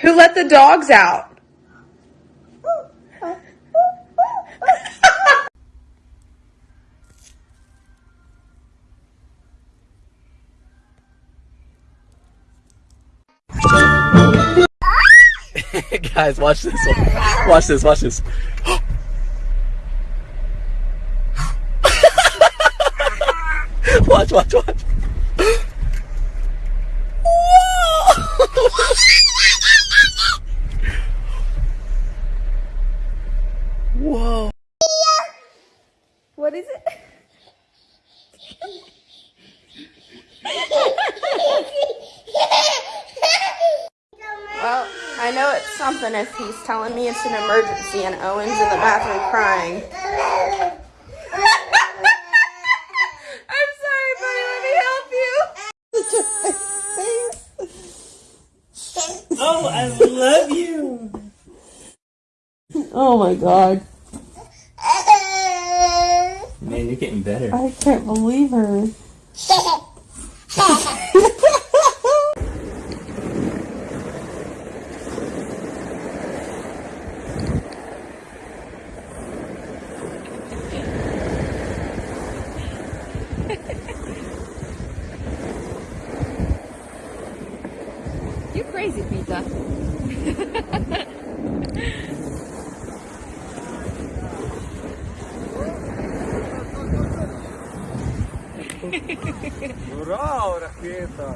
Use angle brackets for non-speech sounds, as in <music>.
Who let the dogs out? <laughs> Guys, watch this. Watch this. Watch this. <gasps> watch, watch, watch. Well, I know it's something if he's telling me it's an emergency and Owen's in the bathroom crying. <laughs> I'm sorry, buddy. Let me help you. <laughs> Oh, I love you. Oh my god. Man, you're getting better. I can't believe her. <laughs> You crazy, Pizza. Ура, ракета!